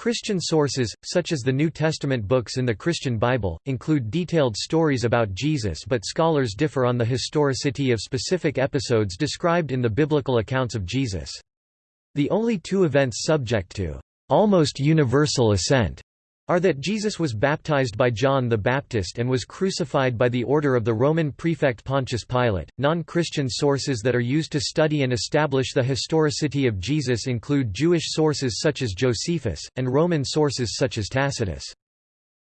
Christian sources, such as the New Testament books in the Christian Bible, include detailed stories about Jesus but scholars differ on the historicity of specific episodes described in the biblical accounts of Jesus. The only two events subject to almost universal assent are that Jesus was baptized by John the Baptist and was crucified by the order of the Roman prefect Pontius Pilate. Non Christian sources that are used to study and establish the historicity of Jesus include Jewish sources such as Josephus, and Roman sources such as Tacitus.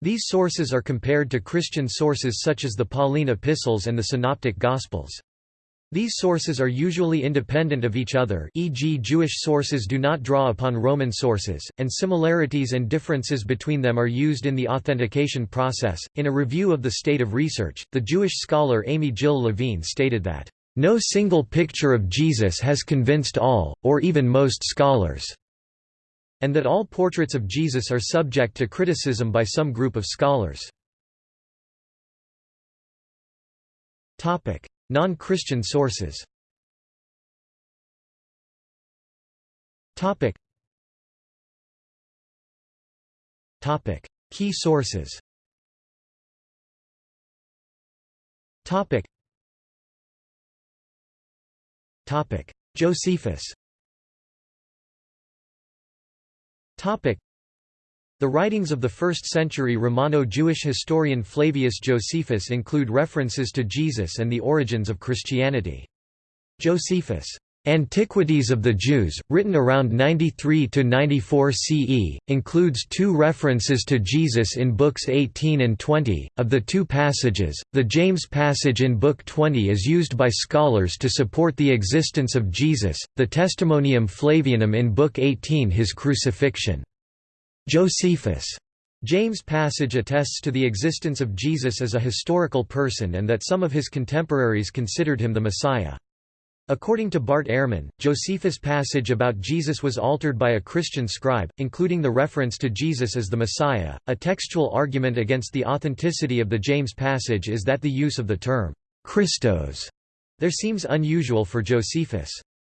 These sources are compared to Christian sources such as the Pauline epistles and the Synoptic Gospels. These sources are usually independent of each other e.g. Jewish sources do not draw upon Roman sources, and similarities and differences between them are used in the authentication process. In a review of the state of research, the Jewish scholar Amy Jill Levine stated that, "...no single picture of Jesus has convinced all, or even most scholars." and that all portraits of Jesus are subject to criticism by some group of scholars. Non-Christian sources Topic. Topic. Key sources Topic. Topic. Josephus Topic. The writings of the 1st-century Romano-Jewish historian Flavius Josephus include references to Jesus and the origins of Christianity. Josephus' Antiquities of the Jews, written around 93–94 CE, includes two references to Jesus in books 18 and 20. Of the two passages, the James passage in Book 20 is used by scholars to support the existence of Jesus, the Testimonium Flavianum in Book 18 his crucifixion. Josephus' James passage attests to the existence of Jesus as a historical person and that some of his contemporaries considered him the Messiah. According to Bart Ehrman, Josephus' passage about Jesus was altered by a Christian scribe, including the reference to Jesus as the Messiah. A textual argument against the authenticity of the James passage is that the use of the term Christos there seems unusual for Josephus.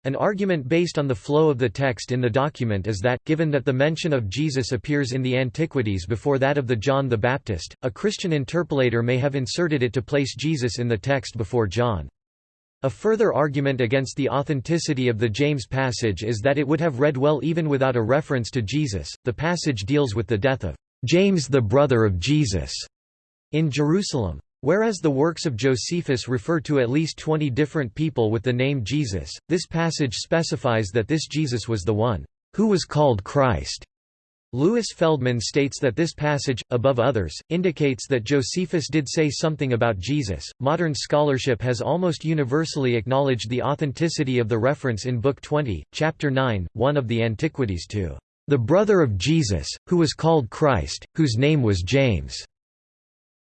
An argument based on the flow of the text in the document is that, given that the mention of Jesus appears in the Antiquities before that of the John the Baptist, a Christian interpolator may have inserted it to place Jesus in the text before John. A further argument against the authenticity of the James passage is that it would have read well even without a reference to Jesus. The passage deals with the death of James the brother of Jesus in Jerusalem. Whereas the works of Josephus refer to at least 20 different people with the name Jesus, this passage specifies that this Jesus was the one who was called Christ. Louis Feldman states that this passage, above others, indicates that Josephus did say something about Jesus. Modern scholarship has almost universally acknowledged the authenticity of the reference in Book 20, Chapter 9, 1 of the Antiquities to the brother of Jesus, who was called Christ, whose name was James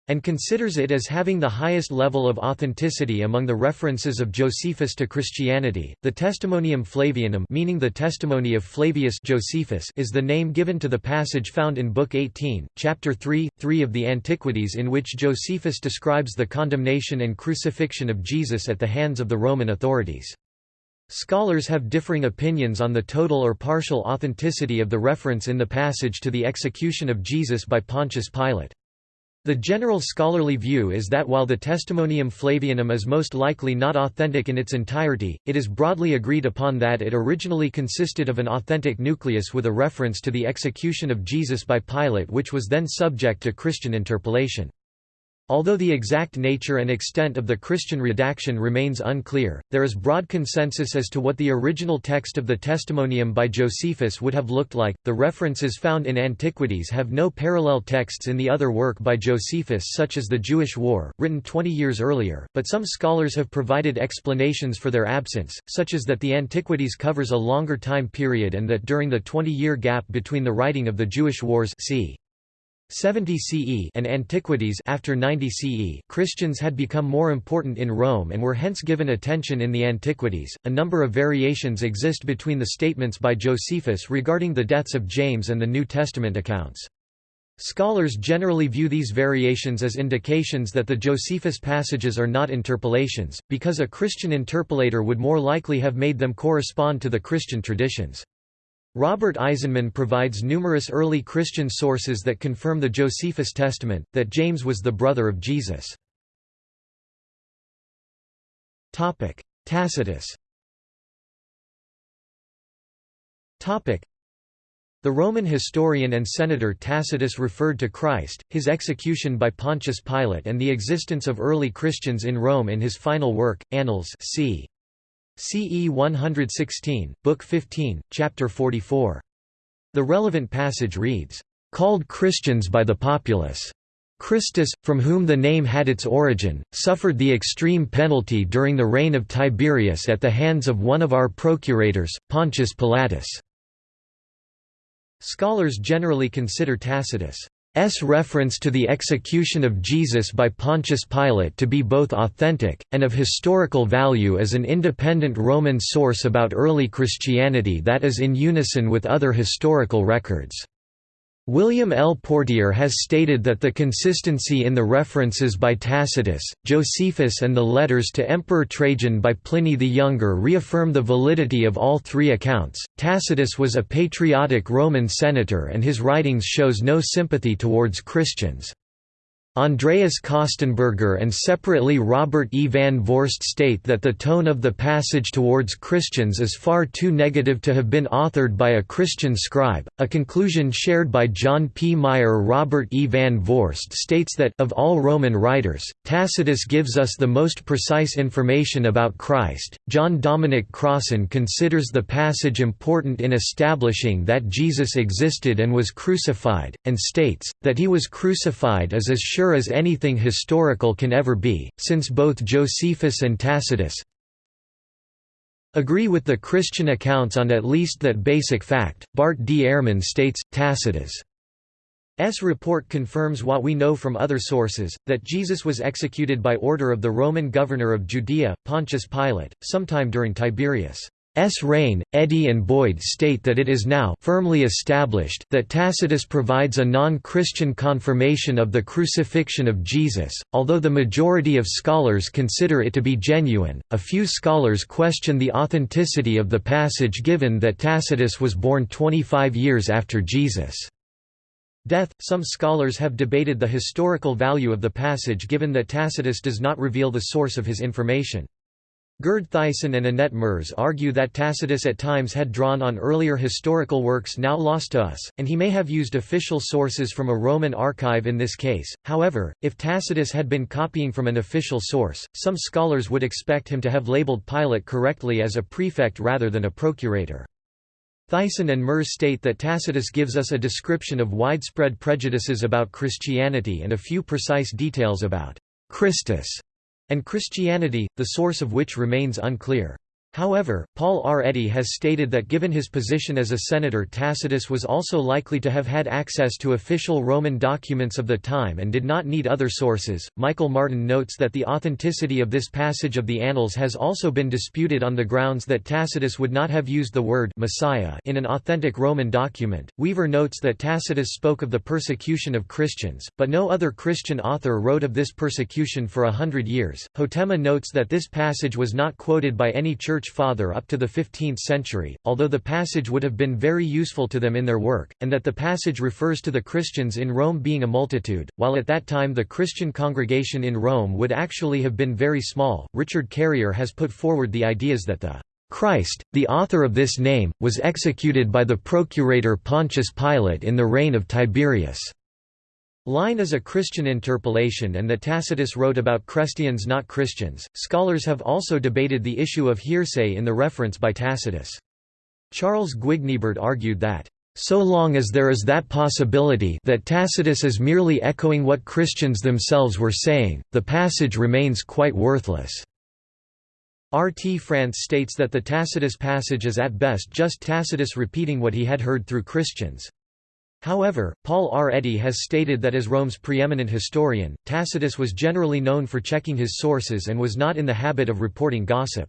and considers it as having the highest level of authenticity among the references of Josephus to Christianity. The Testimonium Flavianum, meaning the testimony of Flavius Josephus, is the name given to the passage found in Book 18, Chapter 3, 3 of the Antiquities in which Josephus describes the condemnation and crucifixion of Jesus at the hands of the Roman authorities. Scholars have differing opinions on the total or partial authenticity of the reference in the passage to the execution of Jesus by Pontius Pilate. The general scholarly view is that while the Testimonium Flavianum is most likely not authentic in its entirety, it is broadly agreed upon that it originally consisted of an authentic nucleus with a reference to the execution of Jesus by Pilate which was then subject to Christian interpolation. Although the exact nature and extent of the Christian redaction remains unclear, there is broad consensus as to what the original text of the Testimonium by Josephus would have looked like. The references found in Antiquities have no parallel texts in the other work by Josephus, such as the Jewish War, written 20 years earlier, but some scholars have provided explanations for their absence, such as that the Antiquities covers a longer time period and that during the 20 year gap between the writing of the Jewish Wars c. 70 CE and Antiquities after 90 CE, Christians had become more important in Rome and were hence given attention in the Antiquities. A number of variations exist between the statements by Josephus regarding the deaths of James and the New Testament accounts. Scholars generally view these variations as indications that the Josephus passages are not interpolations, because a Christian interpolator would more likely have made them correspond to the Christian traditions. Robert Eisenman provides numerous early Christian sources that confirm the Josephus Testament, that James was the brother of Jesus. Tacitus The Roman historian and senator Tacitus referred to Christ, his execution by Pontius Pilate and the existence of early Christians in Rome in his final work, Annals c. CE 116, Book 15, Chapter 44. The relevant passage reads, "...called Christians by the populace." Christus, from whom the name had its origin, suffered the extreme penalty during the reign of Tiberius at the hands of one of our procurators, Pontius Pilatus. Scholars generally consider Tacitus' S reference to the execution of Jesus by Pontius Pilate to be both authentic, and of historical value as an independent Roman source about early Christianity that is in unison with other historical records. William L. Portier has stated that the consistency in the references by Tacitus, Josephus and the letters to Emperor Trajan by Pliny the Younger reaffirm the validity of all three accounts. Tacitus was a patriotic Roman senator and his writings shows no sympathy towards Christians. Andreas Kostenberger and separately Robert E. van Voorst state that the tone of the passage towards Christians is far too negative to have been authored by a Christian scribe, a conclusion shared by John P. Meier. Robert E. van Voorst states that of all Roman writers, Tacitus gives us the most precise information about Christ. John Dominic Crossan considers the passage important in establishing that Jesus existed and was crucified, and states, that he was crucified is as sure sure as anything historical can ever be, since both Josephus and Tacitus agree with the Christian accounts on at least that basic fact. Bart D. Ehrman states, Tacitus' S report confirms what we know from other sources, that Jesus was executed by order of the Roman governor of Judea, Pontius Pilate, sometime during Tiberius' S. reign, Eddy and Boyd state that it is now firmly established that Tacitus provides a non-Christian confirmation of the crucifixion of Jesus, although the majority of scholars consider it to be genuine. A few scholars question the authenticity of the passage given that Tacitus was born 25 years after Jesus' death. Some scholars have debated the historical value of the passage given that Tacitus does not reveal the source of his information. Gerd Theissen and Annette Merz argue that Tacitus at times had drawn on earlier historical works now lost to us, and he may have used official sources from a Roman archive in this case. However, if Tacitus had been copying from an official source, some scholars would expect him to have labeled Pilate correctly as a prefect rather than a procurator. Theissen and Merz state that Tacitus gives us a description of widespread prejudices about Christianity and a few precise details about Christus and Christianity, the source of which remains unclear. However, Paul R. Eddy has stated that given his position as a senator Tacitus was also likely to have had access to official Roman documents of the time and did not need other sources. Michael Martin notes that the authenticity of this passage of the Annals has also been disputed on the grounds that Tacitus would not have used the word Messiah in an authentic Roman document. Weaver notes that Tacitus spoke of the persecution of Christians, but no other Christian author wrote of this persecution for a hundred years. Hotema notes that this passage was not quoted by any church Church Father up to the 15th century, although the passage would have been very useful to them in their work, and that the passage refers to the Christians in Rome being a multitude, while at that time the Christian congregation in Rome would actually have been very small. Richard Carrier has put forward the ideas that the Christ, the author of this name, was executed by the procurator Pontius Pilate in the reign of Tiberius. Line is a Christian interpolation and that Tacitus wrote about Christians not Christians. Scholars have also debated the issue of hearsay in the reference by Tacitus. Charles Guignebert argued that, so long as there is that possibility that Tacitus is merely echoing what Christians themselves were saying, the passage remains quite worthless. R. T. France states that the Tacitus passage is at best just Tacitus repeating what he had heard through Christians. However, Paul R. Eddy has stated that as Rome's preeminent historian, Tacitus was generally known for checking his sources and was not in the habit of reporting gossip.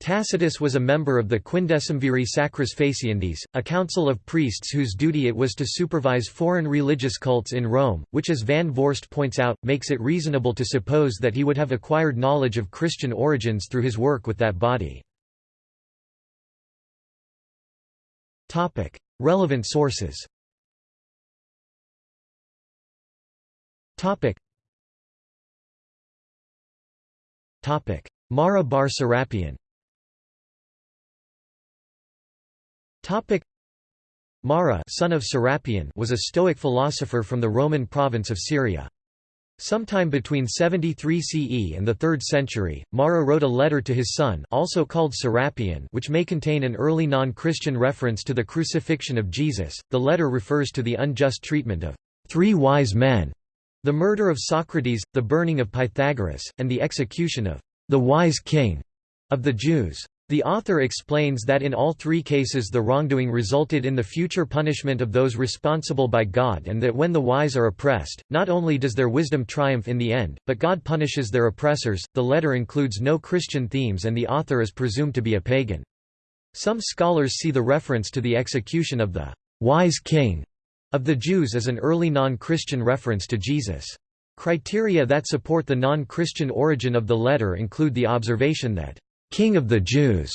Tacitus was a member of the Quindecimviri Sacris Faciendis, a council of priests whose duty it was to supervise foreign religious cults in Rome, which as Van Voorst points out, makes it reasonable to suppose that he would have acquired knowledge of Christian origins through his work with that body. Relevant sources. Topic. Topic: Mara bar Serapion. Topic: Mara, son of Serapion, was a Stoic philosopher from the Roman province of Syria. Sometime between 73 CE and the 3rd century, Mara wrote a letter to his son also called Serapion which may contain an early non-Christian reference to the crucifixion of Jesus. The letter refers to the unjust treatment of three wise men, the murder of Socrates, the burning of Pythagoras, and the execution of the wise king of the Jews. The author explains that in all three cases the wrongdoing resulted in the future punishment of those responsible by God and that when the wise are oppressed, not only does their wisdom triumph in the end, but God punishes their oppressors. The letter includes no Christian themes and the author is presumed to be a pagan. Some scholars see the reference to the execution of the wise king of the Jews as an early non-Christian reference to Jesus. Criteria that support the non-Christian origin of the letter include the observation that King of the Jews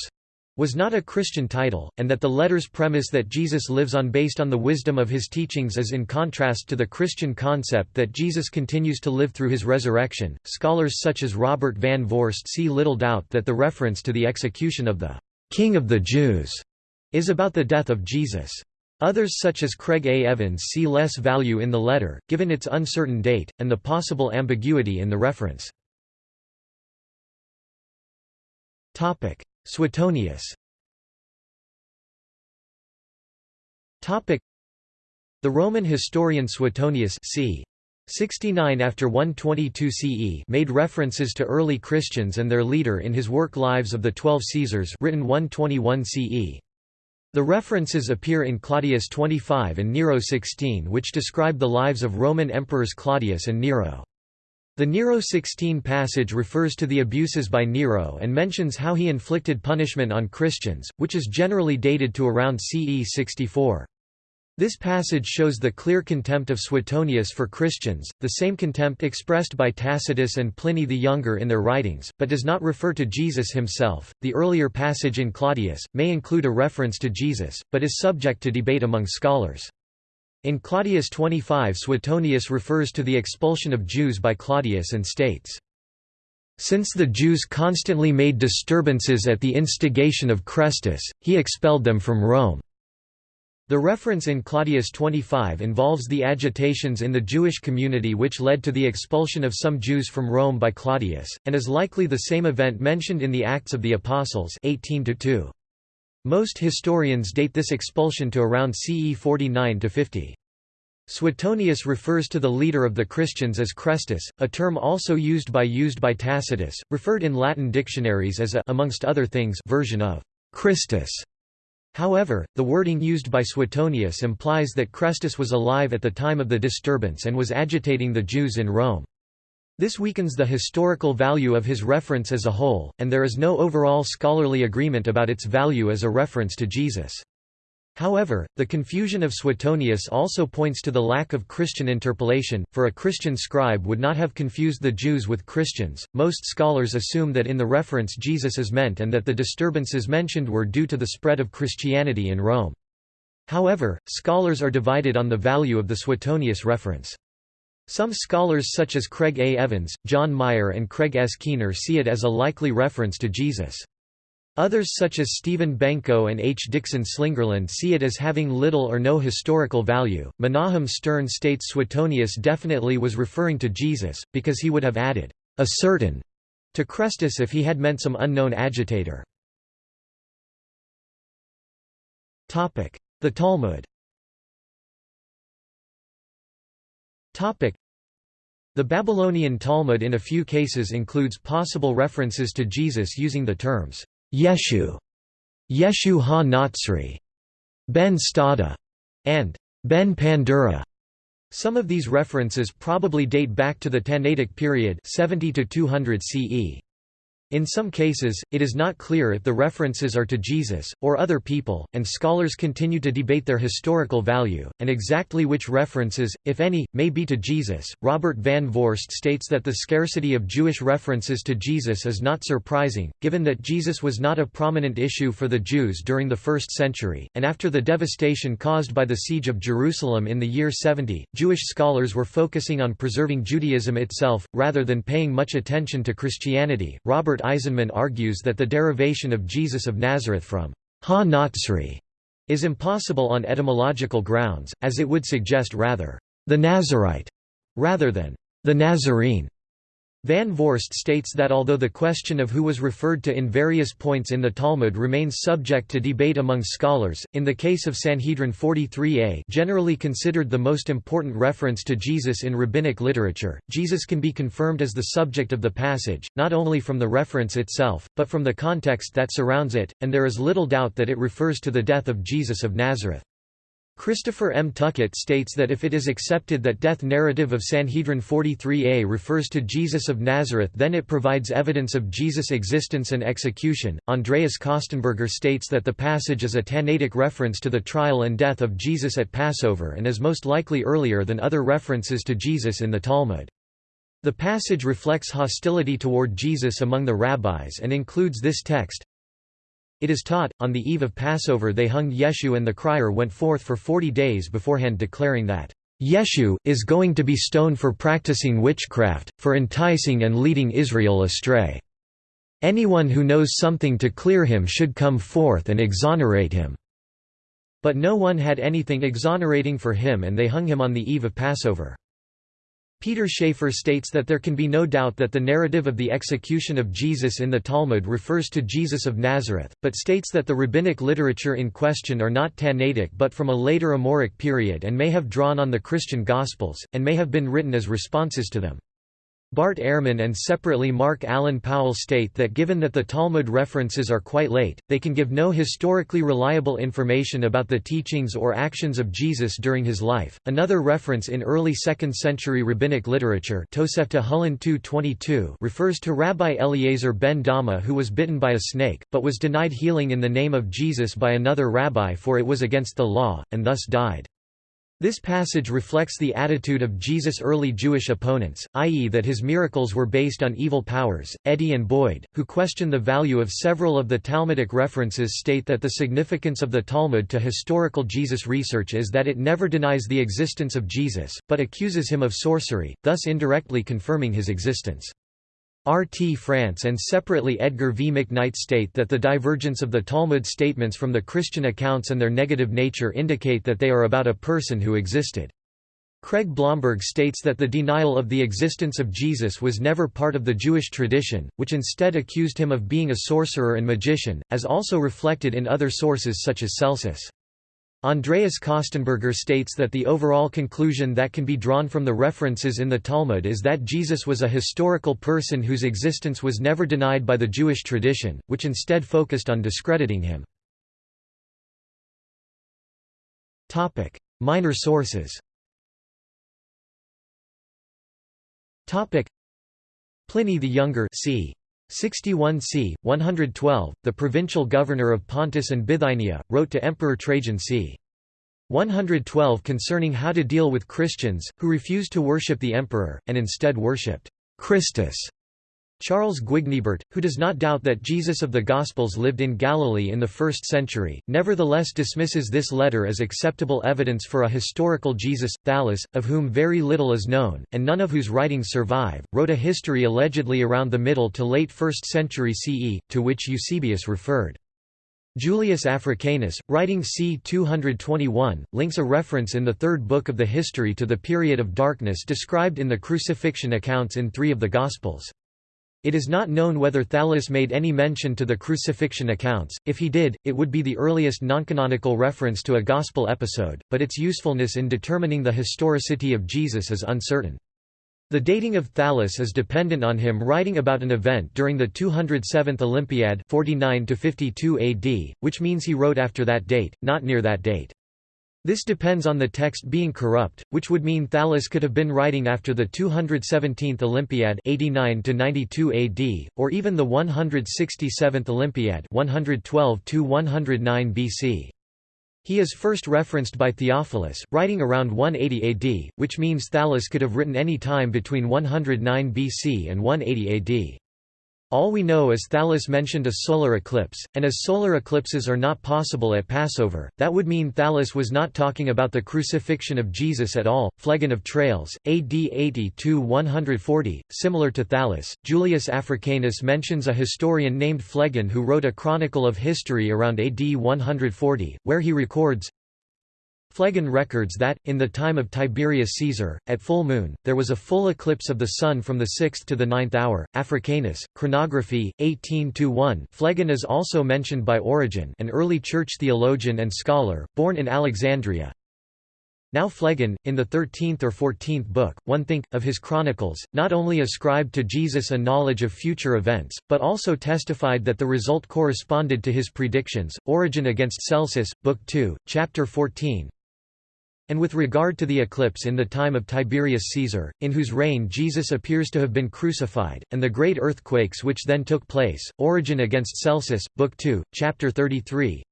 was not a Christian title, and that the letter's premise that Jesus lives on based on the wisdom of his teachings is in contrast to the Christian concept that Jesus continues to live through his resurrection. Scholars such as Robert Van Voorst see little doubt that the reference to the execution of the King of the Jews is about the death of Jesus. Others such as Craig A. Evans see less value in the letter, given its uncertain date, and the possible ambiguity in the reference. Suetonius. The Roman historian Suetonius c. 69 after 122 CE made references to early Christians and their leader in his work Lives of the Twelve Caesars written 121 CE. The references appear in Claudius 25 and Nero 16 which describe the lives of Roman emperors Claudius and Nero. The Nero 16 passage refers to the abuses by Nero and mentions how he inflicted punishment on Christians, which is generally dated to around CE 64. This passage shows the clear contempt of Suetonius for Christians, the same contempt expressed by Tacitus and Pliny the Younger in their writings, but does not refer to Jesus himself. The earlier passage in Claudius may include a reference to Jesus, but is subject to debate among scholars. In Claudius 25 Suetonius refers to the expulsion of Jews by Claudius and states, "...since the Jews constantly made disturbances at the instigation of Chrestus, he expelled them from Rome." The reference in Claudius 25 involves the agitations in the Jewish community which led to the expulsion of some Jews from Rome by Claudius, and is likely the same event mentioned in the Acts of the Apostles 18 -2. Most historians date this expulsion to around CE 49–50. Suetonius refers to the leader of the Christians as Chrestus, a term also used by used by Tacitus, referred in Latin dictionaries as a amongst other things version of Christus. However, the wording used by Suetonius implies that Chrestus was alive at the time of the disturbance and was agitating the Jews in Rome. This weakens the historical value of his reference as a whole, and there is no overall scholarly agreement about its value as a reference to Jesus. However, the confusion of Suetonius also points to the lack of Christian interpolation, for a Christian scribe would not have confused the Jews with Christians. Most scholars assume that in the reference Jesus is meant and that the disturbances mentioned were due to the spread of Christianity in Rome. However, scholars are divided on the value of the Suetonius reference. Some scholars such as Craig A. Evans, John Meier and Craig S. Keener see it as a likely reference to Jesus. Others such as Stephen Benko and H. Dixon Slingerland see it as having little or no historical value. Menahem Stern states Suetonius definitely was referring to Jesus, because he would have added, a certain, to Chrestus if he had meant some unknown agitator. The Talmud The Babylonian Talmud in a few cases includes possible references to Jesus using the terms Yeshu, Yeshu ha-Natsri, Ben Stada, and Ben Pandera. Some of these references probably date back to the Tannaitic period 70 to 200 CE. In some cases, it is not clear if the references are to Jesus, or other people, and scholars continue to debate their historical value, and exactly which references, if any, may be to Jesus. Robert Van Voorst states that the scarcity of Jewish references to Jesus is not surprising, given that Jesus was not a prominent issue for the Jews during the first century, and after the devastation caused by the siege of Jerusalem in the year 70, Jewish scholars were focusing on preserving Judaism itself, rather than paying much attention to Christianity. Robert Robert Eisenman argues that the derivation of Jesus of Nazareth from ha is impossible on etymological grounds, as it would suggest rather the Nazarite rather than the Nazarene. Van Voorst states that although the question of who was referred to in various points in the Talmud remains subject to debate among scholars, in the case of Sanhedrin 43a generally considered the most important reference to Jesus in rabbinic literature, Jesus can be confirmed as the subject of the passage, not only from the reference itself, but from the context that surrounds it, and there is little doubt that it refers to the death of Jesus of Nazareth. Christopher M. Tuckett states that if it is accepted that death narrative of Sanhedrin 43a refers to Jesus of Nazareth then it provides evidence of Jesus' existence and execution. Andreas Kostenberger states that the passage is a Tannaitic reference to the trial and death of Jesus at Passover and is most likely earlier than other references to Jesus in the Talmud. The passage reflects hostility toward Jesus among the rabbis and includes this text, it is taught, on the eve of Passover they hung Yeshu and the crier went forth for forty days beforehand declaring that, "'Yeshu, is going to be stoned for practicing witchcraft, for enticing and leading Israel astray. Anyone who knows something to clear him should come forth and exonerate him." But no one had anything exonerating for him and they hung him on the eve of Passover. Peter Schaefer states that there can be no doubt that the narrative of the execution of Jesus in the Talmud refers to Jesus of Nazareth, but states that the rabbinic literature in question are not Tannaitic but from a later Amoraic period and may have drawn on the Christian Gospels, and may have been written as responses to them. Bart Ehrman and separately Mark Allen Powell state that given that the Talmud references are quite late, they can give no historically reliable information about the teachings or actions of Jesus during his life. Another reference in early 2nd century rabbinic literature Tosefta Hulin 2.22 refers to Rabbi Eliezer ben Dama who was bitten by a snake, but was denied healing in the name of Jesus by another rabbi for it was against the law, and thus died. This passage reflects the attitude of Jesus' early Jewish opponents, i.e. that his miracles were based on evil powers. Eddy and Boyd, who question the value of several of the Talmudic references state that the significance of the Talmud to historical Jesus research is that it never denies the existence of Jesus, but accuses him of sorcery, thus indirectly confirming his existence. R. T. France and separately Edgar V. McKnight state that the divergence of the Talmud statements from the Christian accounts and their negative nature indicate that they are about a person who existed. Craig Blomberg states that the denial of the existence of Jesus was never part of the Jewish tradition, which instead accused him of being a sorcerer and magician, as also reflected in other sources such as Celsus. Andreas Kostenberger states that the overall conclusion that can be drawn from the references in the Talmud is that Jesus was a historical person whose existence was never denied by the Jewish tradition, which instead focused on discrediting him. Minor sources Pliny the Younger c. 61 c. 112, the provincial governor of Pontus and Bithynia, wrote to Emperor Trajan c. 112 concerning how to deal with Christians, who refused to worship the emperor, and instead worshipped Christus. Charles Guignebert, who does not doubt that Jesus of the Gospels lived in Galilee in the 1st century, nevertheless dismisses this letter as acceptable evidence for a historical Jesus. Thallus, of whom very little is known, and none of whose writings survive, wrote a history allegedly around the middle to late 1st century CE, to which Eusebius referred. Julius Africanus, writing c. 221, links a reference in the third book of the history to the period of darkness described in the crucifixion accounts in three of the Gospels. It is not known whether Thallus made any mention to the crucifixion accounts, if he did, it would be the earliest noncanonical reference to a Gospel episode, but its usefulness in determining the historicity of Jesus is uncertain. The dating of Thallus is dependent on him writing about an event during the 207th Olympiad 49 AD, which means he wrote after that date, not near that date. This depends on the text being corrupt, which would mean Thallus could have been writing after the 217th Olympiad 89 92 AD, or even the 167th Olympiad 112 109 BC. He is first referenced by Theophilus, writing around 180 AD, which means Thallus could have written any time between 109 BC and 180 AD. All we know is Thallus mentioned a solar eclipse, and as solar eclipses are not possible at Passover, that would mean Thallus was not talking about the crucifixion of Jesus at all. Phlegon of Tralles, AD 82 140. similar to Thallus, Julius Africanus mentions a historian named Phlegon who wrote a chronicle of history around AD 140, where he records, Phlegon records that, in the time of Tiberius Caesar, at full moon, there was a full eclipse of the sun from the 6th to the 9th hour. Africanus, Chronography, 18-1 Phlegon is also mentioned by Origen an early church theologian and scholar, born in Alexandria. Now Phlegon, in the 13th or 14th book, one think, of his chronicles, not only ascribed to Jesus a knowledge of future events, but also testified that the result corresponded to his predictions. Origen against Celsus, Book 2, Chapter 14, and with regard to the eclipse in the time of Tiberius Caesar, in whose reign Jesus appears to have been crucified, and the great earthquakes which then took place, Origen against Celsus, Book 2, Chapter 33,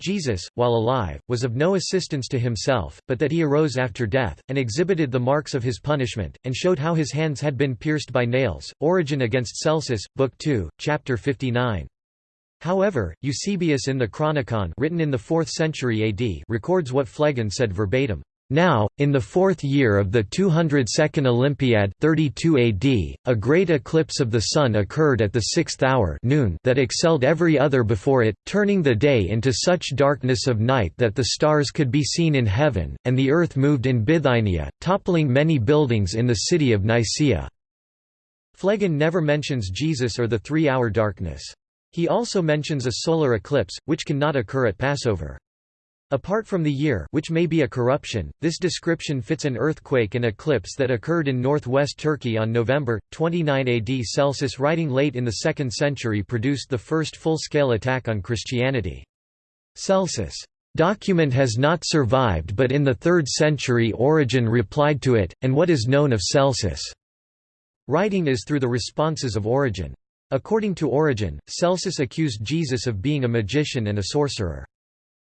Jesus, while alive, was of no assistance to himself, but that he arose after death, and exhibited the marks of his punishment, and showed how his hands had been pierced by nails. Origen against Celsus, Book 2, Chapter 59. However, Eusebius in the Chronicon written in the 4th century AD records what Phlegon said verbatim. Now, in the fourth year of the 202nd Olympiad 32 AD, a great eclipse of the sun occurred at the sixth hour noon that excelled every other before it, turning the day into such darkness of night that the stars could be seen in heaven, and the earth moved in Bithynia, toppling many buildings in the city of Nicaea. Phlegon never mentions Jesus or the three-hour darkness. He also mentions a solar eclipse, which cannot occur at Passover. Apart from the year which may be a corruption, this description fits an earthquake and eclipse that occurred in northwest Turkey on November, 29 AD Celsus writing late in the 2nd century produced the first full-scale attack on Christianity. Celsus' document has not survived but in the 3rd century Origen replied to it, and what is known of Celsus' writing is through the responses of Origen. According to Origen, Celsus accused Jesus of being a magician and a sorcerer.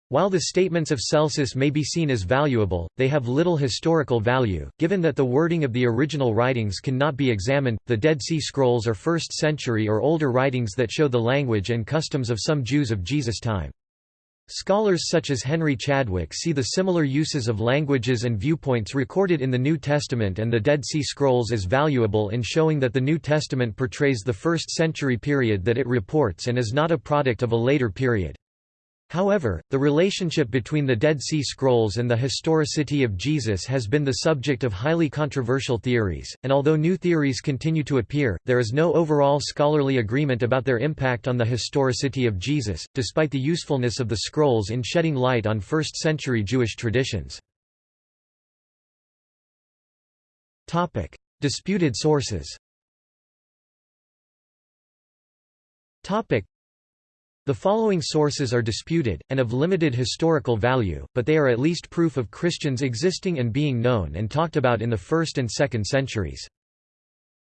While the statements of Celsus may be seen as valuable, they have little historical value, given that the wording of the original writings cannot be examined. The Dead Sea Scrolls are 1st century or older writings that show the language and customs of some Jews of Jesus' time. Scholars such as Henry Chadwick see the similar uses of languages and viewpoints recorded in the New Testament and the Dead Sea Scrolls as valuable in showing that the New Testament portrays the first century period that it reports and is not a product of a later period. However, the relationship between the Dead Sea Scrolls and the historicity of Jesus has been the subject of highly controversial theories, and although new theories continue to appear, there is no overall scholarly agreement about their impact on the historicity of Jesus, despite the usefulness of the scrolls in shedding light on first-century Jewish traditions. Disputed sources the following sources are disputed, and of limited historical value, but they are at least proof of Christians existing and being known and talked about in the 1st and 2nd centuries.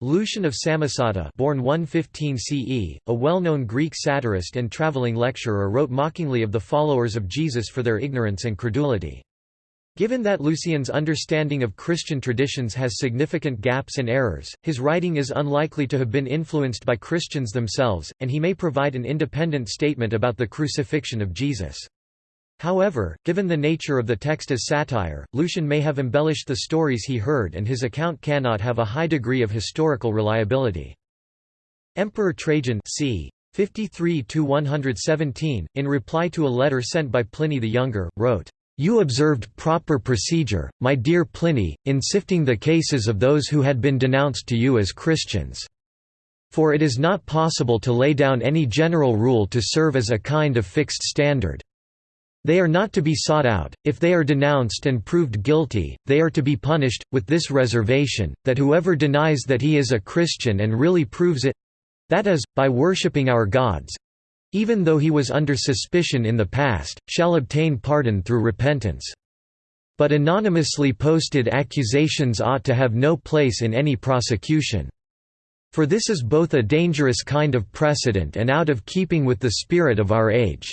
Lucian of Samosata born 115 CE, a well-known Greek satirist and traveling lecturer wrote mockingly of the followers of Jesus for their ignorance and credulity. Given that Lucian's understanding of Christian traditions has significant gaps and errors, his writing is unlikely to have been influenced by Christians themselves, and he may provide an independent statement about the crucifixion of Jesus. However, given the nature of the text as satire, Lucian may have embellished the stories he heard and his account cannot have a high degree of historical reliability. Emperor Trajan c. 53–117, in reply to a letter sent by Pliny the Younger, wrote, you observed proper procedure, my dear Pliny, in sifting the cases of those who had been denounced to you as Christians. For it is not possible to lay down any general rule to serve as a kind of fixed standard. They are not to be sought out, if they are denounced and proved guilty, they are to be punished, with this reservation, that whoever denies that he is a Christian and really proves it—that is, by worshipping our gods, even though he was under suspicion in the past, shall obtain pardon through repentance. But anonymously posted accusations ought to have no place in any prosecution. For this is both a dangerous kind of precedent and out of keeping with the spirit of our age.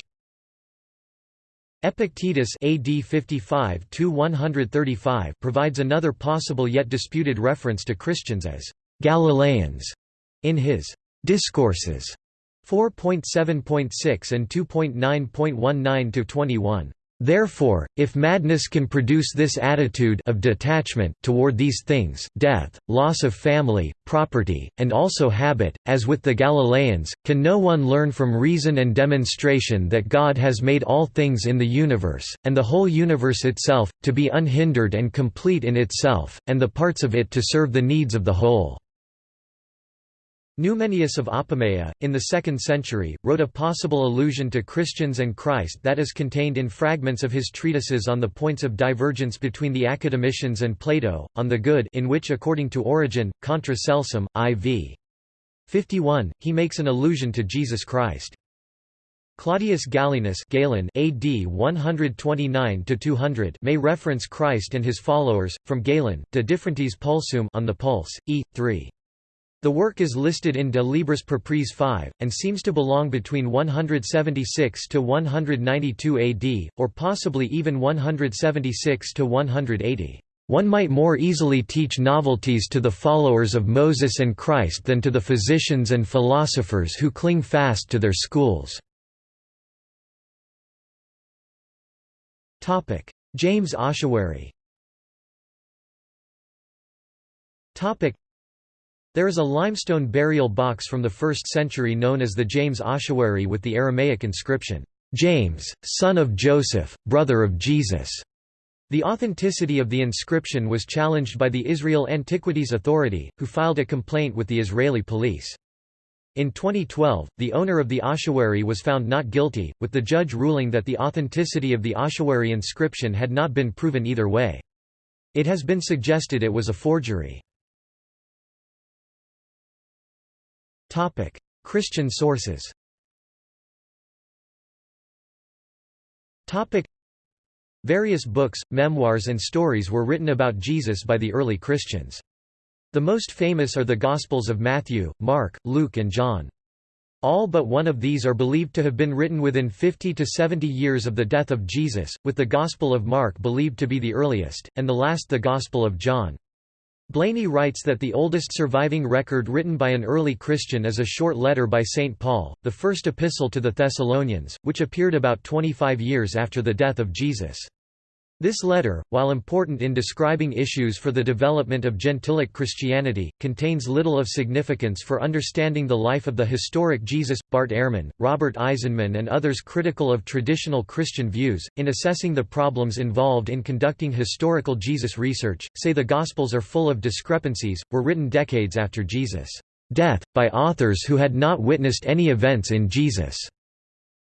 Epictetus AD 55 provides another possible yet disputed reference to Christians as Galileans in his Discourses 4.7.6 and 2.9.19 21. Therefore, if madness can produce this attitude of detachment toward these things death, loss of family, property, and also habit, as with the Galileans, can no one learn from reason and demonstration that God has made all things in the universe, and the whole universe itself, to be unhindered and complete in itself, and the parts of it to serve the needs of the whole. Numenius of Apamea, in the 2nd century, wrote a possible allusion to Christians and Christ that is contained in fragments of his treatises on the points of divergence between the Academicians and Plato, on the good in which according to Origen, contra Celsum, IV. 51, he makes an allusion to Jesus Christ. Claudius Galenus Galen AD 129-200 may reference Christ and his followers, from Galen, De Differentiis Pulsuum on the Pulse, e. 3. The work is listed in De Libris Propriis 5, and seems to belong between 176 to 192 AD, or possibly even 176 to 180. One might more easily teach novelties to the followers of Moses and Christ than to the physicians and philosophers who cling fast to their schools. James Ossuary there is a limestone burial box from the 1st century known as the James ossuary with the Aramaic inscription, "'James, son of Joseph, brother of Jesus'". The authenticity of the inscription was challenged by the Israel Antiquities Authority, who filed a complaint with the Israeli police. In 2012, the owner of the ossuary was found not guilty, with the judge ruling that the authenticity of the ossuary inscription had not been proven either way. It has been suggested it was a forgery. Christian sources Topic: Various books, memoirs and stories were written about Jesus by the early Christians. The most famous are the Gospels of Matthew, Mark, Luke and John. All but one of these are believed to have been written within 50 to 70 years of the death of Jesus, with the Gospel of Mark believed to be the earliest, and the last the Gospel of John. Blainey writes that the oldest surviving record written by an early Christian is a short letter by St. Paul, the first epistle to the Thessalonians, which appeared about 25 years after the death of Jesus. This letter, while important in describing issues for the development of Gentilic Christianity, contains little of significance for understanding the life of the historic Jesus. Bart Ehrman, Robert Eisenman, and others critical of traditional Christian views, in assessing the problems involved in conducting historical Jesus research, say the Gospels are full of discrepancies, were written decades after Jesus' death, by authors who had not witnessed any events in Jesus'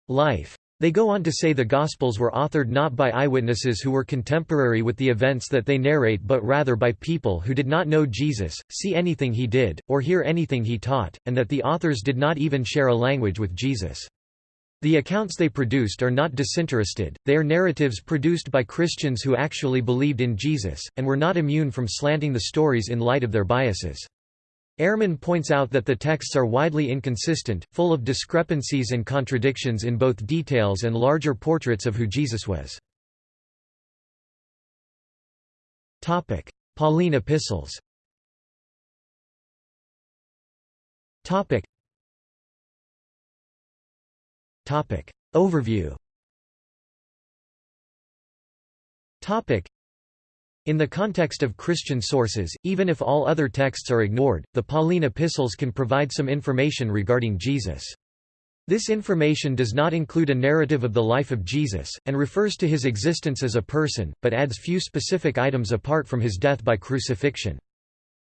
life. They go on to say the Gospels were authored not by eyewitnesses who were contemporary with the events that they narrate but rather by people who did not know Jesus, see anything he did, or hear anything he taught, and that the authors did not even share a language with Jesus. The accounts they produced are not disinterested, they are narratives produced by Christians who actually believed in Jesus, and were not immune from slanting the stories in light of their biases. Ehrman points out that the texts are widely inconsistent, full of discrepancies and contradictions in both details and larger portraits of who Jesus was. Pauline epistles. Overview in the context of Christian sources, even if all other texts are ignored, the Pauline epistles can provide some information regarding Jesus. This information does not include a narrative of the life of Jesus, and refers to his existence as a person, but adds few specific items apart from his death by crucifixion.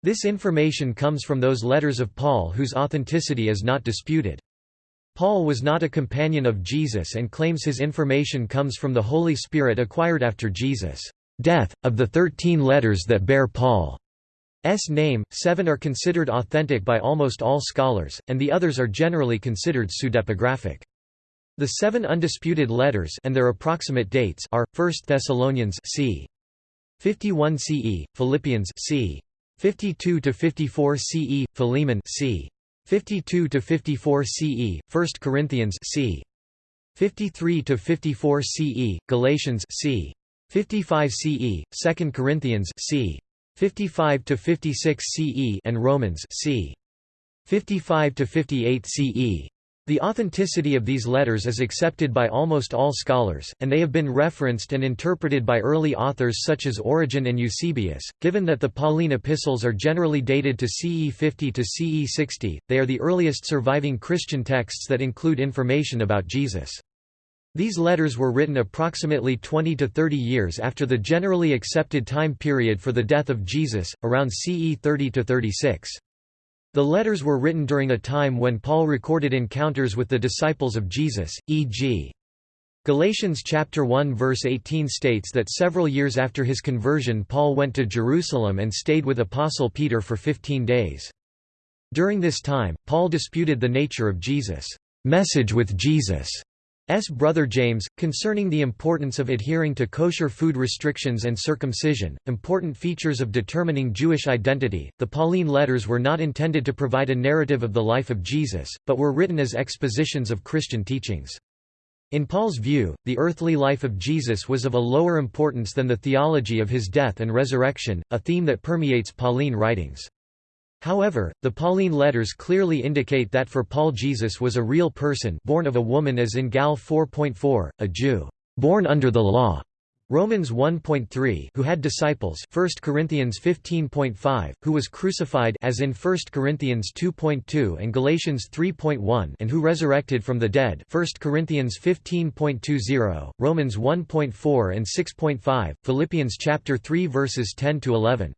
This information comes from those letters of Paul whose authenticity is not disputed. Paul was not a companion of Jesus and claims his information comes from the Holy Spirit acquired after Jesus' death. Of the thirteen letters that bear Paul's name, seven are considered authentic by almost all scholars, and the others are generally considered pseudepigraphic. The seven undisputed letters and their approximate dates are 1 Thessalonians c. 51 CE, Philippians c. 52 to 54 CE, Philemon c. 52 to 54 CE, 1 Corinthians c. 53 to 54 CE, Galatians c. 55 CE, 2 Corinthians c. 55 to 56 CE and Romans c. 55 to 58 CE. The authenticity of these letters is accepted by almost all scholars, and they have been referenced and interpreted by early authors such as Origen and Eusebius. Given that the Pauline epistles are generally dated to CE 50 to CE 60, they are the earliest surviving Christian texts that include information about Jesus. These letters were written approximately 20 to 30 years after the generally accepted time period for the death of Jesus, around CE 30 to 36. The letters were written during a time when Paul recorded encounters with the disciples of Jesus, e.g. Galatians chapter 1 verse 18 states that several years after his conversion Paul went to Jerusalem and stayed with apostle Peter for 15 days. During this time, Paul disputed the nature of Jesus' message with Jesus' S. brother James, concerning the importance of adhering to kosher food restrictions and circumcision, important features of determining Jewish identity. The Pauline letters were not intended to provide a narrative of the life of Jesus, but were written as expositions of Christian teachings. In Paul's view, the earthly life of Jesus was of a lower importance than the theology of his death and resurrection, a theme that permeates Pauline writings. However, the Pauline letters clearly indicate that for Paul Jesus was a real person born of a woman as in Gal 4.4, a Jew, born under the law. Romans 1.3 who had disciples 1 Corinthians 15.5 who was crucified as in 1 Corinthians 2.2 and Galatians 3.1 and who resurrected from the dead 1 Corinthians 15.20 Romans 1.4 and 6.5 Philippians chapter 3 verses 10 to 11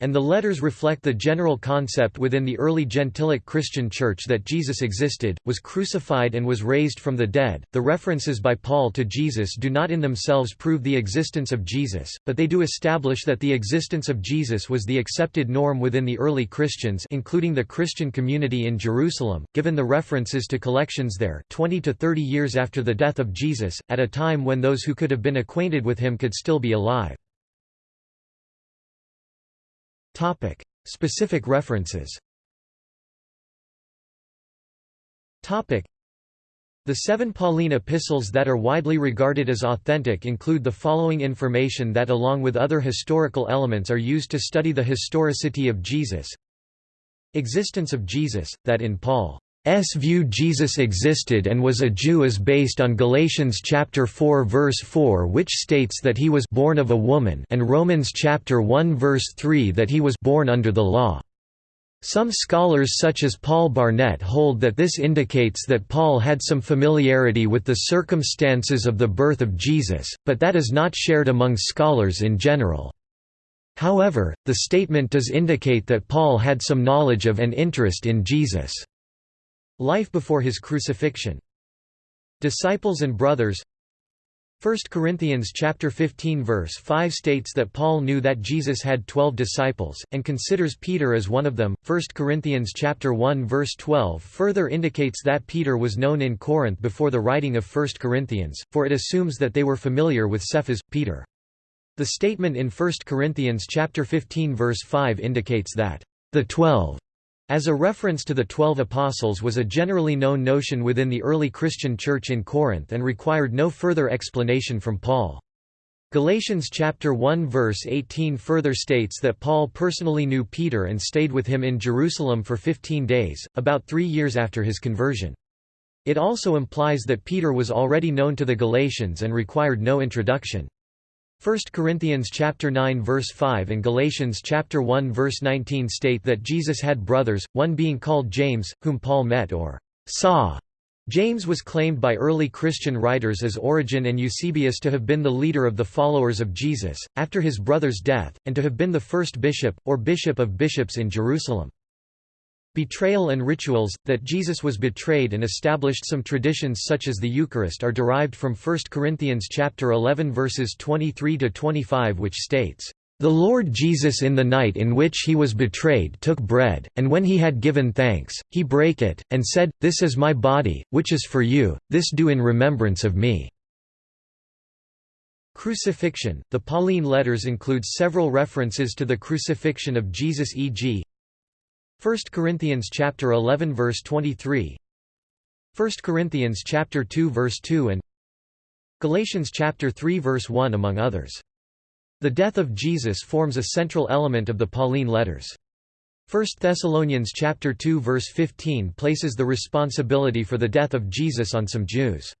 and the letters reflect the general concept within the early Gentilic Christian Church that Jesus existed, was crucified and was raised from the dead. The references by Paul to Jesus do not in themselves prove the existence of Jesus, but they do establish that the existence of Jesus was the accepted norm within the early Christians, including the Christian community in Jerusalem, given the references to collections there 20 to 30 years after the death of Jesus, at a time when those who could have been acquainted with him could still be alive. Topic: Specific references. Topic: The seven Pauline epistles that are widely regarded as authentic include the following information that along with other historical elements are used to study the historicity of Jesus. Existence of Jesus, that in Paul S view Jesus existed and was a Jew is based on Galatians chapter 4 verse 4 which states that he was born of a woman and Romans chapter 1 verse 3 that he was born under the law. Some scholars such as Paul Barnett hold that this indicates that Paul had some familiarity with the circumstances of the birth of Jesus, but that is not shared among scholars in general. However, the statement does indicate that Paul had some knowledge of and interest in Jesus' Life before his crucifixion. Disciples and brothers 1 Corinthians chapter 15 verse 5 states that Paul knew that Jesus had 12 disciples and considers Peter as one of them. 1 Corinthians chapter 1 verse 12 further indicates that Peter was known in Corinth before the writing of 1 Corinthians, for it assumes that they were familiar with Cephas Peter. The statement in 1 Corinthians chapter 15 verse 5 indicates that the 12 as a reference to the Twelve Apostles was a generally known notion within the early Christian Church in Corinth and required no further explanation from Paul. Galatians chapter 1 verse 18 further states that Paul personally knew Peter and stayed with him in Jerusalem for 15 days, about three years after his conversion. It also implies that Peter was already known to the Galatians and required no introduction. 1 Corinthians chapter 9 verse 5 and Galatians chapter 1 verse 19 state that Jesus had brothers, one being called James, whom Paul met or saw. James was claimed by early Christian writers as Origen and Eusebius to have been the leader of the followers of Jesus, after his brother's death, and to have been the first bishop, or bishop of bishops in Jerusalem. Betrayal and rituals, that Jesus was betrayed and established some traditions such as the Eucharist are derived from 1 Corinthians chapter 11 verses 23 to 25 which states, The Lord Jesus in the night in which he was betrayed took bread, and when he had given thanks, he brake it, and said, This is my body, which is for you, this do in remembrance of me." Crucifixion The Pauline letters include several references to the crucifixion of Jesus e.g. 1 Corinthians chapter 11 verse 23 1 Corinthians chapter 2 verse 2 and Galatians chapter 3 verse 1 among others the death of Jesus forms a central element of the Pauline letters. 1 Thessalonians chapter 2 verse 15 places the responsibility for the death of Jesus on some Jews.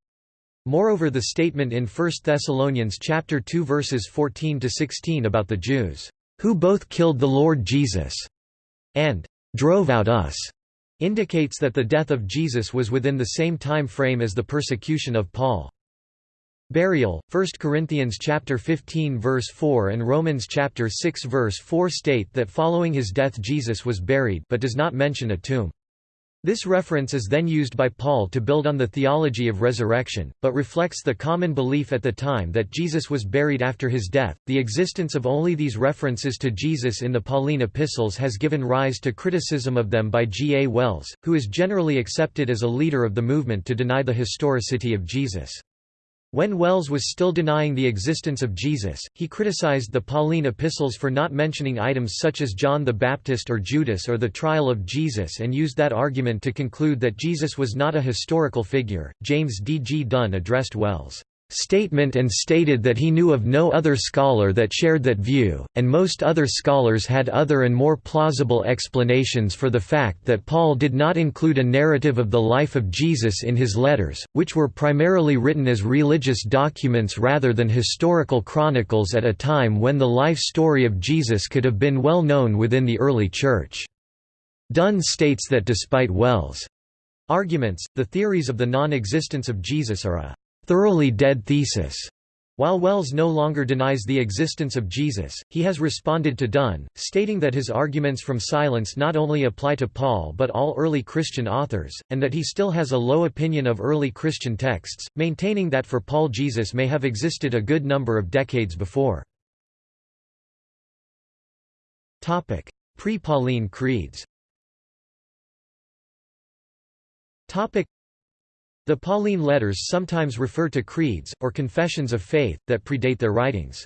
Moreover the statement in 1 Thessalonians chapter 2 verses 14 to 16 about the Jews who both killed the Lord Jesus and drove out us indicates that the death of Jesus was within the same time frame as the persecution of Paul. Burial 1 Corinthians chapter 15 verse 4 and Romans chapter 6 verse 4 state that following his death Jesus was buried but does not mention a tomb. This reference is then used by Paul to build on the theology of resurrection, but reflects the common belief at the time that Jesus was buried after his death. The existence of only these references to Jesus in the Pauline epistles has given rise to criticism of them by G. A. Wells, who is generally accepted as a leader of the movement to deny the historicity of Jesus. When Wells was still denying the existence of Jesus, he criticized the Pauline epistles for not mentioning items such as John the Baptist or Judas or the trial of Jesus and used that argument to conclude that Jesus was not a historical figure. James D. G. Dunn addressed Wells' statement and stated that he knew of no other scholar that shared that view, and most other scholars had other and more plausible explanations for the fact that Paul did not include a narrative of the life of Jesus in his letters, which were primarily written as religious documents rather than historical chronicles at a time when the life story of Jesus could have been well known within the early Church. Dunn states that despite Wells' arguments, the theories of the non-existence of Jesus are a thoroughly dead thesis. While Wells no longer denies the existence of Jesus, he has responded to Dunn, stating that his arguments from silence not only apply to Paul but all early Christian authors, and that he still has a low opinion of early Christian texts, maintaining that for Paul Jesus may have existed a good number of decades before. Pre-Pauline creeds the Pauline letters sometimes refer to creeds, or confessions of faith, that predate their writings.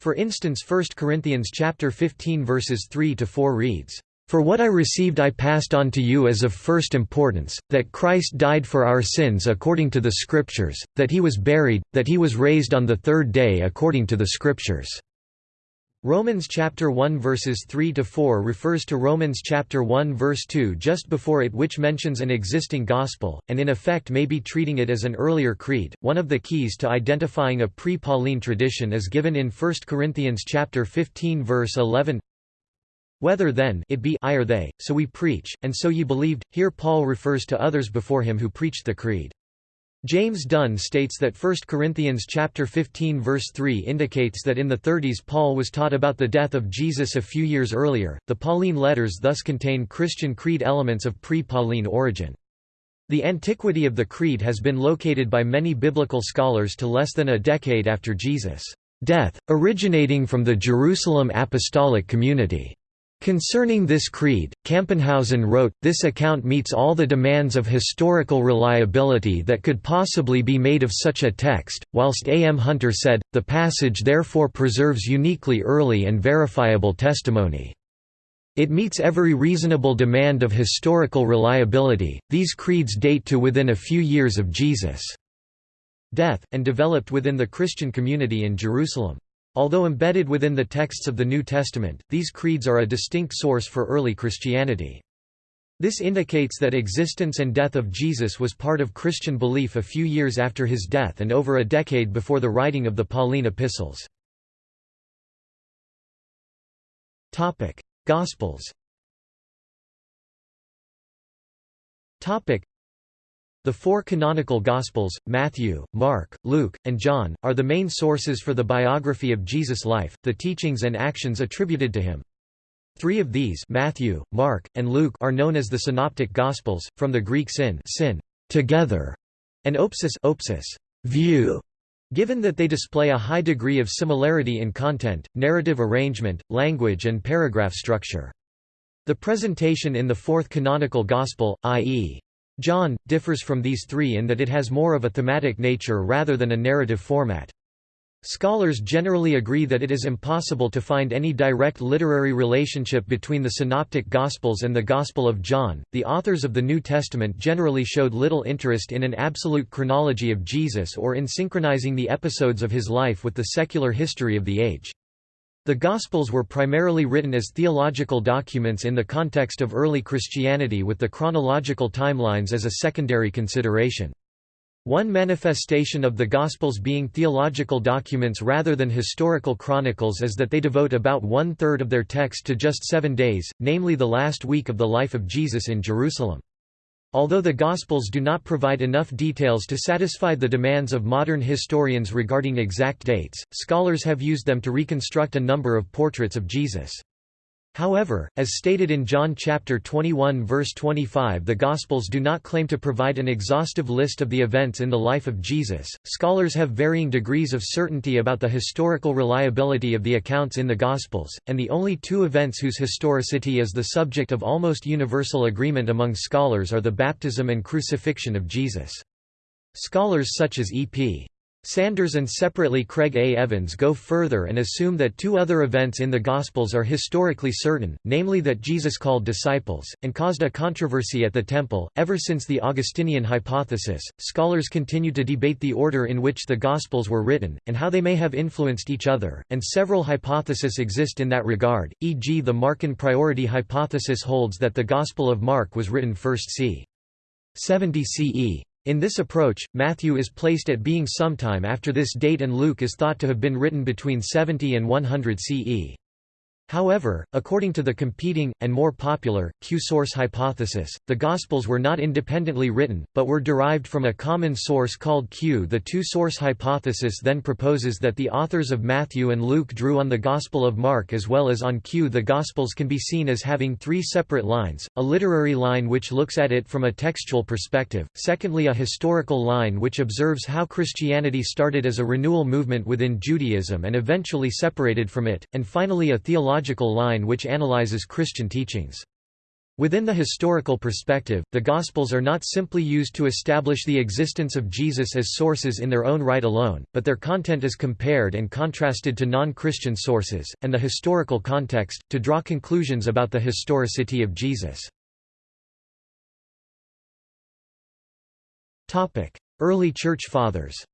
For instance 1 Corinthians chapter 15 verses 3–4 reads, "...for what I received I passed on to you as of first importance, that Christ died for our sins according to the Scriptures, that he was buried, that he was raised on the third day according to the Scriptures." Romans chapter 1 verses 3 to 4 refers to Romans chapter 1 verse 2 just before it which mentions an existing gospel and in effect may be treating it as an earlier creed. One of the keys to identifying a pre-Pauline tradition is given in 1 Corinthians chapter 15 verse 11. Whether then it be I or they, so we preach, and so ye believed. Here Paul refers to others before him who preached the creed. James Dunn states that 1 Corinthians chapter 15 verse 3 indicates that in the 30s Paul was taught about the death of Jesus a few years earlier. The Pauline letters thus contain Christian creed elements of pre-Pauline origin. The antiquity of the creed has been located by many biblical scholars to less than a decade after Jesus' death, originating from the Jerusalem apostolic community. Concerning this creed, Campenhausen wrote, this account meets all the demands of historical reliability that could possibly be made of such a text, whilst A. M. Hunter said, the passage therefore preserves uniquely early and verifiable testimony. It meets every reasonable demand of historical reliability. These creeds date to within a few years of Jesus' death, and developed within the Christian community in Jerusalem. Although embedded within the texts of the New Testament, these creeds are a distinct source for early Christianity. This indicates that existence and death of Jesus was part of Christian belief a few years after his death and over a decade before the writing of the Pauline epistles. Gospels the four canonical Gospels, Matthew, Mark, Luke, and John, are the main sources for the biography of Jesus' life, the teachings and actions attributed to him. Three of these Matthew, Mark, and Luke are known as the Synoptic Gospels, from the Greek syn, sin together, and opsis, opsis view. Given that they display a high degree of similarity in content, narrative arrangement, language and paragraph structure. The presentation in the fourth canonical Gospel, i.e. John, differs from these three in that it has more of a thematic nature rather than a narrative format. Scholars generally agree that it is impossible to find any direct literary relationship between the Synoptic Gospels and the Gospel of John. The authors of the New Testament generally showed little interest in an absolute chronology of Jesus or in synchronizing the episodes of his life with the secular history of the age. The Gospels were primarily written as theological documents in the context of early Christianity with the chronological timelines as a secondary consideration. One manifestation of the Gospels being theological documents rather than historical chronicles is that they devote about one-third of their text to just seven days, namely the last week of the life of Jesus in Jerusalem. Although the Gospels do not provide enough details to satisfy the demands of modern historians regarding exact dates, scholars have used them to reconstruct a number of portraits of Jesus. However, as stated in John chapter 21 verse 25 the Gospels do not claim to provide an exhaustive list of the events in the life of Jesus. Scholars have varying degrees of certainty about the historical reliability of the accounts in the Gospels, and the only two events whose historicity is the subject of almost universal agreement among scholars are the baptism and crucifixion of Jesus. Scholars such as E.P. Sanders and separately Craig A. Evans go further and assume that two other events in the Gospels are historically certain, namely that Jesus called disciples, and caused a controversy at the Temple. Ever since the Augustinian hypothesis, scholars continue to debate the order in which the Gospels were written, and how they may have influenced each other, and several hypotheses exist in that regard, e.g. the Markan priority hypothesis holds that the Gospel of Mark was written first c. 70 CE. In this approach, Matthew is placed at being sometime after this date and Luke is thought to have been written between 70 and 100 CE. However, according to the competing, and more popular, Q-source hypothesis, the Gospels were not independently written, but were derived from a common source called Q. The two-source hypothesis then proposes that the authors of Matthew and Luke drew on the Gospel of Mark as well as on Q. The Gospels can be seen as having three separate lines, a literary line which looks at it from a textual perspective, secondly a historical line which observes how Christianity started as a renewal movement within Judaism and eventually separated from it, and finally a theological theological line which analyzes Christian teachings. Within the historical perspective, the Gospels are not simply used to establish the existence of Jesus as sources in their own right alone, but their content is compared and contrasted to non-Christian sources, and the historical context, to draw conclusions about the historicity of Jesus. Early Church Fathers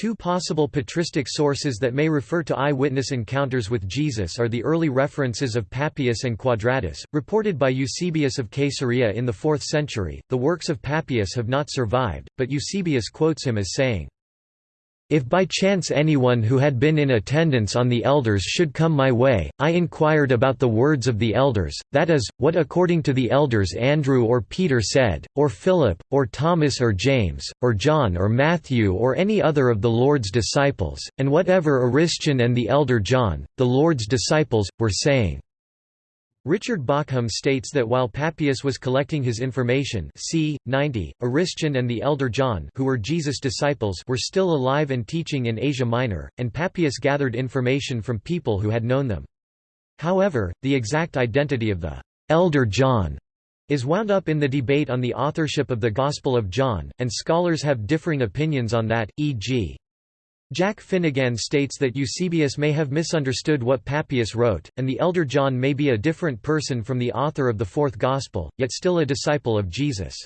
Two possible patristic sources that may refer to eyewitness encounters with Jesus are the early references of Papias and Quadratus, reported by Eusebius of Caesarea in the 4th century. The works of Papias have not survived, but Eusebius quotes him as saying, if by chance anyone who had been in attendance on the elders should come my way, I inquired about the words of the elders, that is, what according to the elders Andrew or Peter said, or Philip, or Thomas or James, or John or Matthew or any other of the Lord's disciples, and whatever Aristion and the elder John, the Lord's disciples, were saying. Richard Bauckham states that while Papias was collecting his information c. 90, Aristion and the elder John who were Jesus' disciples were still alive and teaching in Asia Minor, and Papias gathered information from people who had known them. However, the exact identity of the elder John is wound up in the debate on the authorship of the Gospel of John, and scholars have differing opinions on that, e.g. Jack Finegan states that Eusebius may have misunderstood what Papias wrote, and the elder John may be a different person from the author of the Fourth Gospel, yet still a disciple of Jesus.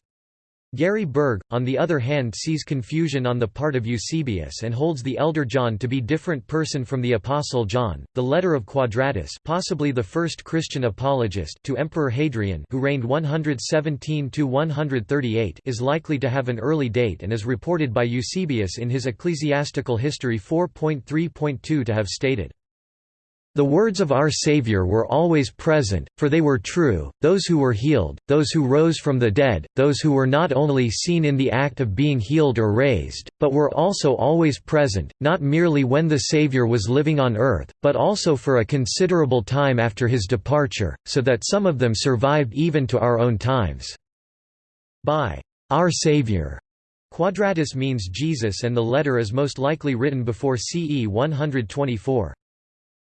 Gary Burge, on the other hand sees confusion on the part of Eusebius and holds the elder John to be a different person from the Apostle John. The letter of Quadratus possibly the first Christian apologist to Emperor Hadrian who reigned 117 to 138, is likely to have an early date and is reported by Eusebius in his Ecclesiastical History 4.3.2 to have stated the words of our Savior were always present, for they were true, those who were healed, those who rose from the dead, those who were not only seen in the act of being healed or raised, but were also always present, not merely when the Savior was living on earth, but also for a considerable time after his departure, so that some of them survived even to our own times. By our Savior. Quadratus means Jesus and the letter is most likely written before CE 124.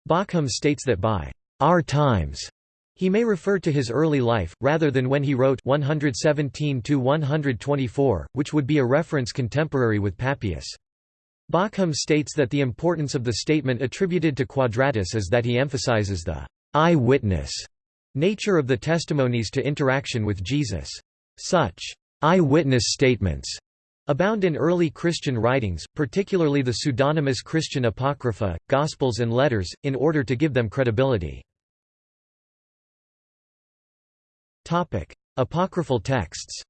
Bauckham states that by our times he may refer to his early life, rather than when he wrote 117–124, which would be a reference contemporary with Papias. Bauckham states that the importance of the statement attributed to Quadratus is that he emphasizes the eye-witness nature of the testimonies to interaction with Jesus. Such eye-witness statements abound in early Christian writings, particularly the pseudonymous Christian Apocrypha, Gospels and Letters, in order to give them credibility. Apocryphal texts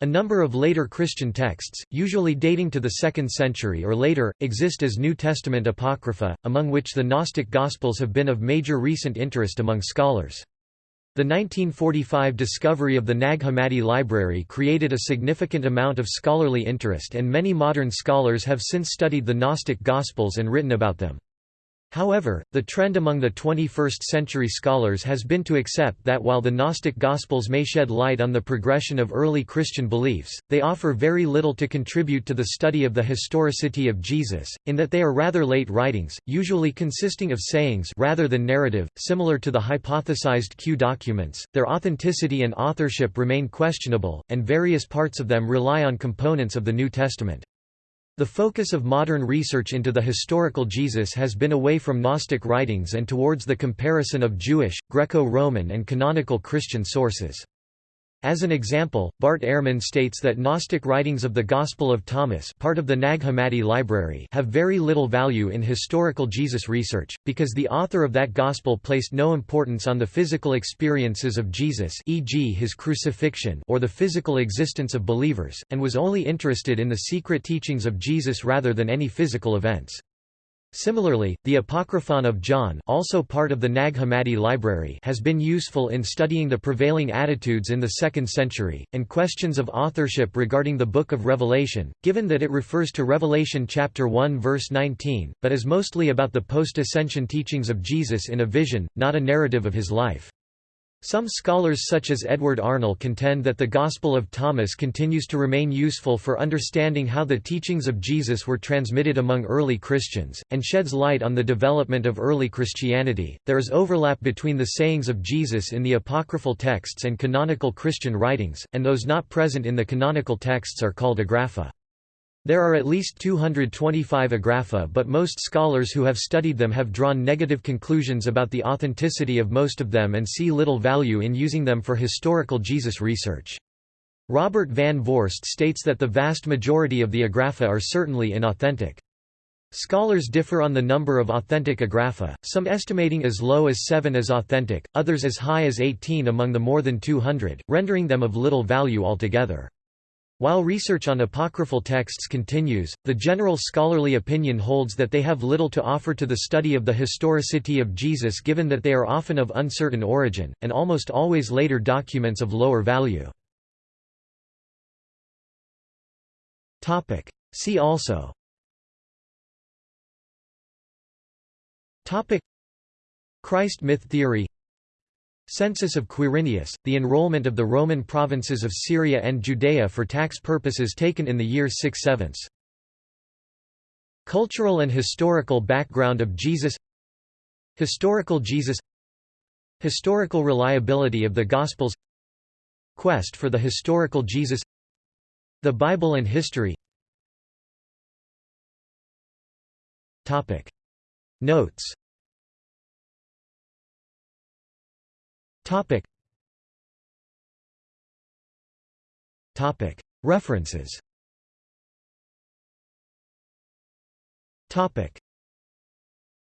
a number of later Christian texts, usually dating to the 2nd century or later, exist as New Testament apocrypha, among which the Gnostic Gospels have been of major recent interest among scholars. The 1945 discovery of the Nag Hammadi Library created a significant amount of scholarly interest and many modern scholars have since studied the Gnostic Gospels and written about them. However, the trend among the 21st-century scholars has been to accept that while the Gnostic Gospels may shed light on the progression of early Christian beliefs, they offer very little to contribute to the study of the historicity of Jesus, in that they are rather late writings, usually consisting of sayings rather than narrative, similar to the hypothesized Q documents. Their authenticity and authorship remain questionable, and various parts of them rely on components of the New Testament. The focus of modern research into the historical Jesus has been away from Gnostic writings and towards the comparison of Jewish, Greco-Roman and canonical Christian sources. As an example, Bart Ehrman states that Gnostic writings of the Gospel of Thomas part of the Nag Hammadi library have very little value in historical Jesus research, because the author of that Gospel placed no importance on the physical experiences of Jesus e.g. his crucifixion or the physical existence of believers, and was only interested in the secret teachings of Jesus rather than any physical events. Similarly, the Apocryphon of John also part of the Nag Hammadi library has been useful in studying the prevailing attitudes in the 2nd century, and questions of authorship regarding the Book of Revelation, given that it refers to Revelation chapter 1 verse 19, but is mostly about the post-ascension teachings of Jesus in a vision, not a narrative of his life. Some scholars such as Edward Arnold contend that the Gospel of Thomas continues to remain useful for understanding how the teachings of Jesus were transmitted among early Christians, and sheds light on the development of early Christianity. There is overlap between the sayings of Jesus in the apocryphal texts and canonical Christian writings, and those not present in the canonical texts are called agrapha. There are at least 225 agrapha but most scholars who have studied them have drawn negative conclusions about the authenticity of most of them and see little value in using them for historical Jesus research. Robert Van Voorst states that the vast majority of the agrapha are certainly inauthentic. Scholars differ on the number of authentic agrapha, some estimating as low as 7 as authentic, others as high as 18 among the more than 200, rendering them of little value altogether. While research on apocryphal texts continues, the general scholarly opinion holds that they have little to offer to the study of the historicity of Jesus given that they are often of uncertain origin, and almost always later documents of lower value. See also. Christ myth theory Census of Quirinius, the enrollment of the Roman provinces of Syria and Judea for tax purposes taken in the year 6 7 Cultural and historical background of Jesus Historical Jesus Historical reliability of the Gospels Quest for the historical Jesus The Bible and history Notes Topic. Topic. References. Topic.